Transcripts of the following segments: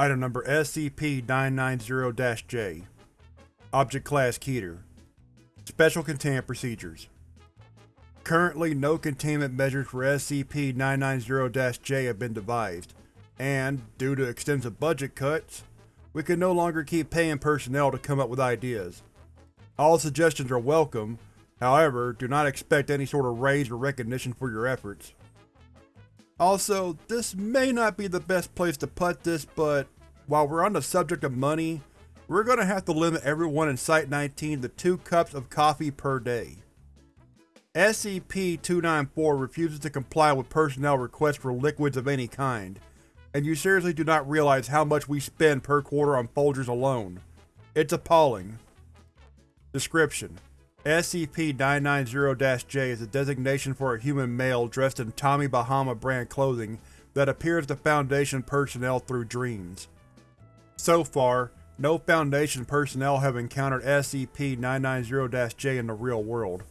Item number SCP-990-J Object Class Keter Special Containment Procedures Currently, no containment measures for SCP-990-J have been devised, and, due to extensive budget cuts, we can no longer keep paying personnel to come up with ideas. All suggestions are welcome, however, do not expect any sort of raise or recognition for your efforts. Also, this may not be the best place to put this, but while we're on the subject of money, we're gonna have to limit everyone in Site-19 to two cups of coffee per day. SCP-294 refuses to comply with personnel requests for liquids of any kind, and you seriously do not realize how much we spend per quarter on Folgers alone. It's appalling. Description: SCP-990-J is a designation for a human male dressed in Tommy Bahama brand clothing that appears to Foundation personnel through dreams. So far, no Foundation personnel have encountered SCP-990-J in the real world.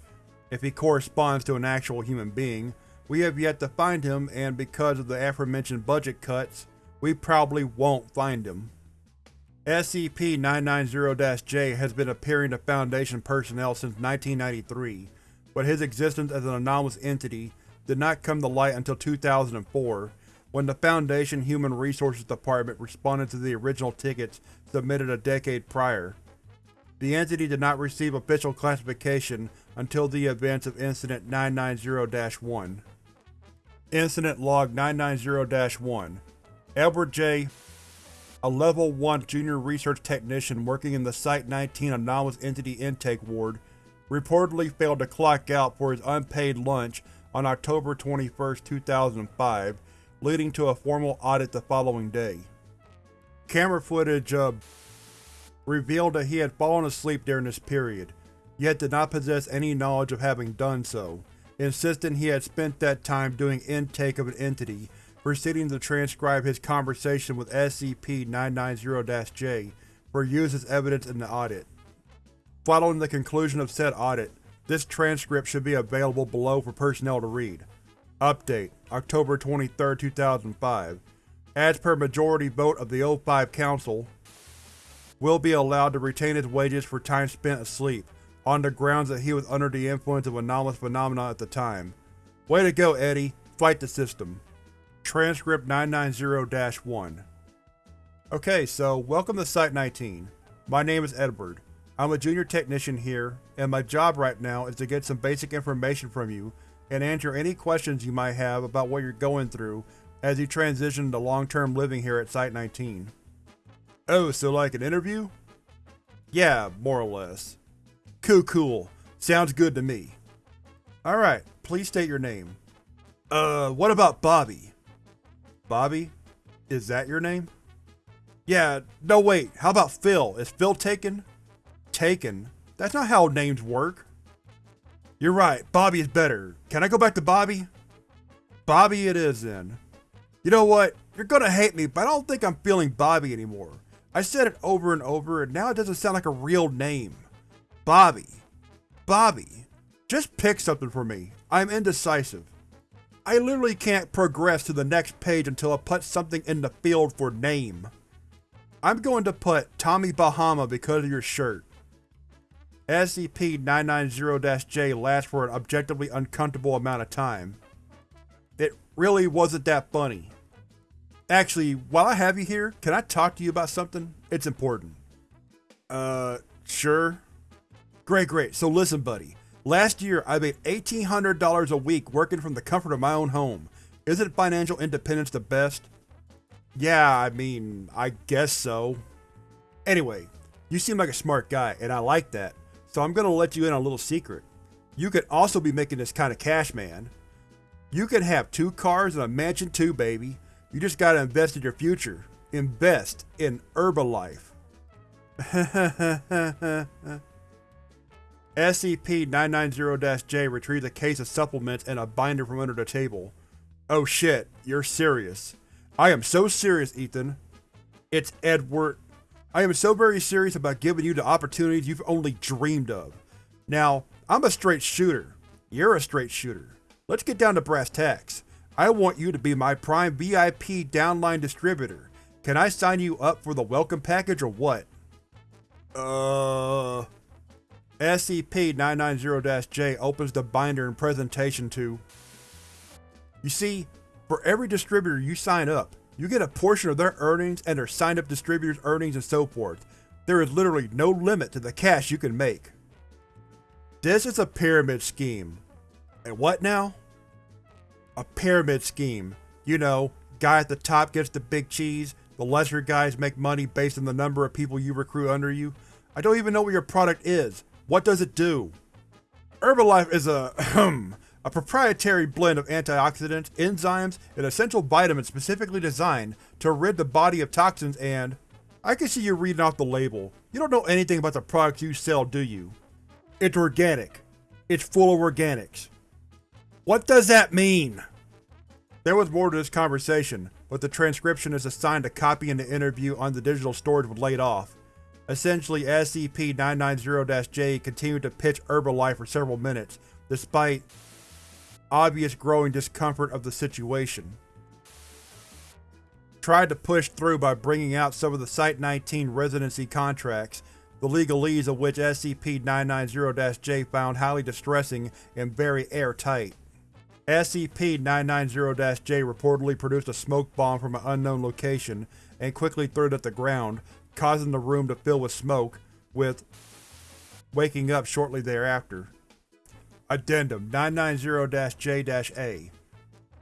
If he corresponds to an actual human being, we have yet to find him and because of the aforementioned budget cuts, we probably won't find him. SCP-990-J has been appearing to Foundation personnel since 1993, but his existence as an anomalous entity did not come to light until 2004, when the Foundation Human Resources Department responded to the original tickets submitted a decade prior. The entity did not receive official classification until the events of Incident 990-1. Incident Log 990-1 Edward J. A Level 1 Junior Research Technician working in the Site-19 Anomalous Entity Intake Ward reportedly failed to clock out for his unpaid lunch on October 21, 2005, leading to a formal audit the following day. Camera footage of revealed that he had fallen asleep during this period, yet did not possess any knowledge of having done so, insisting he had spent that time doing intake of an entity, proceeding to transcribe his conversation with SCP-990-J for use as evidence in the audit. Following the conclusion of said audit, this transcript should be available below for personnel to read. Update: October 23, 2005 As per majority vote of the O5 Council, will be allowed to retain his wages for time spent asleep, on the grounds that he was under the influence of anomalous phenomena at the time. Way to go, Eddie. Fight the system. Transcript 990-1 Okay, so welcome to Site-19. My name is Edward. I'm a junior technician here, and my job right now is to get some basic information from you and answer any questions you might have about what you're going through as you transition to long-term living here at Site-19. Oh, so like an interview? Yeah, more or less. Cool cool. Sounds good to me. Alright, please state your name. Uh, what about Bobby? Bobby? Is that your name? Yeah, no wait, how about Phil? Is Phil taken? Taken? That's not how names work. You're right, Bobby is better. Can I go back to Bobby? Bobby it is then. You know what? You're gonna hate me, but I don't think I'm feeling Bobby anymore. I said it over and over, and now it doesn't sound like a real name. Bobby. Bobby. Just pick something for me. I'm indecisive. I literally can't progress to the next page until I put something in the field for name. I'm going to put Tommy Bahama because of your shirt. SCP-990-J lasts for an objectively uncomfortable amount of time. It really wasn't that funny. Actually, while I have you here, can I talk to you about something? It's important. Uh, sure. Great, great. So listen, buddy. Last year, I made $1,800 a week working from the comfort of my own home. Isn't financial independence the best? Yeah, I mean, I guess so. Anyway, you seem like a smart guy, and I like that, so I'm gonna let you in on a little secret. You could also be making this kind of cash, man. You can have two cars and a mansion too, baby. You just gotta invest in your future. Invest in Herbalife. SCP-990-J retrieves a case of supplements and a binder from under the table. Oh shit, you're serious. I am so serious, Ethan. It's Edward. I am so very serious about giving you the opportunities you've only dreamed of. Now, I'm a straight shooter. You're a straight shooter. Let's get down to brass tacks. I want you to be my prime VIP downline distributor. Can I sign you up for the welcome package or what? Uh... SCP-990-J opens the binder in presentation to You see, for every distributor you sign up, you get a portion of their earnings and their signed-up distributors' earnings and so forth. There is literally no limit to the cash you can make. This is a pyramid scheme. And what now? A pyramid scheme. You know, guy at the top gets the big cheese, the lesser guys make money based on the number of people you recruit under you. I don't even know what your product is. What does it do? Herbalife is a, hmm, a proprietary blend of antioxidants, enzymes, and essential vitamins specifically designed to rid the body of toxins and… I can see you reading off the label. You don't know anything about the products you sell, do you? It's organic. It's full of organics. What does that mean? There was more to this conversation, but the transcription is assigned a copy in the interview on the digital storage was laid off. Essentially, SCP-990-J continued to pitch Herbalife for several minutes, despite obvious growing discomfort of the situation. Tried to push through by bringing out some of the Site-19 residency contracts, the legalese of which SCP-990-J found highly distressing and very airtight. SCP-990-J reportedly produced a smoke bomb from an unknown location and quickly threw it at the ground, causing the room to fill with smoke, with waking up shortly thereafter. Addendum 990-J-A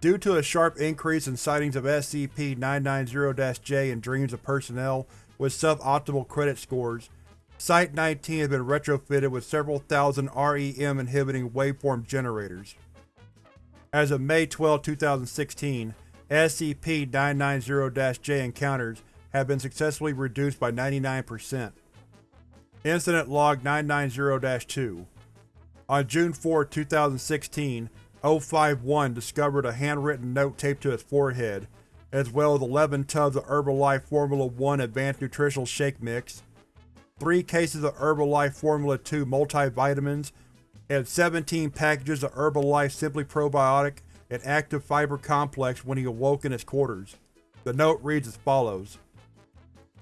Due to a sharp increase in sightings of SCP-990-J in dreams of personnel with suboptimal credit scores, Site-19 has been retrofitted with several thousand REM-inhibiting waveform generators. As of May 12, 2016, SCP-990-J encounters have been successfully reduced by 99%. Incident Log 990-2 On June 4, 2016, 051 discovered a handwritten note taped to his forehead, as well as 11 tubs of Herbalife Formula 1 Advanced Nutritional Shake Mix, 3 cases of Herbalife Formula 2 multivitamins, and 17 packages of Herbalife Simply Probiotic and Active Fiber Complex when he awoke in his quarters. The note reads as follows.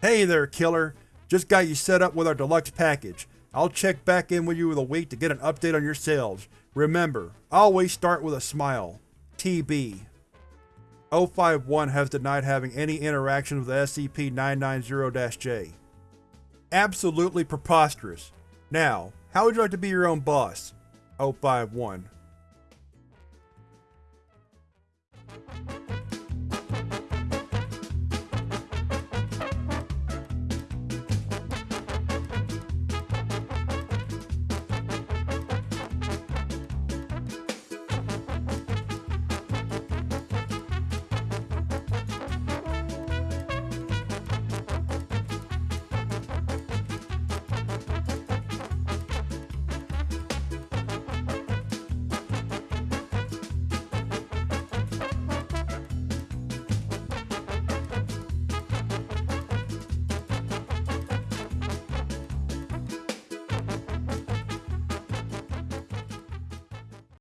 Hey there, killer. Just got you set up with our deluxe package. I'll check back in with you in a week to get an update on your sales. Remember, always start with a smile. TB 051 has denied having any interaction with SCP-990-J. Absolutely preposterous. Now, how would you like to be your own boss? 051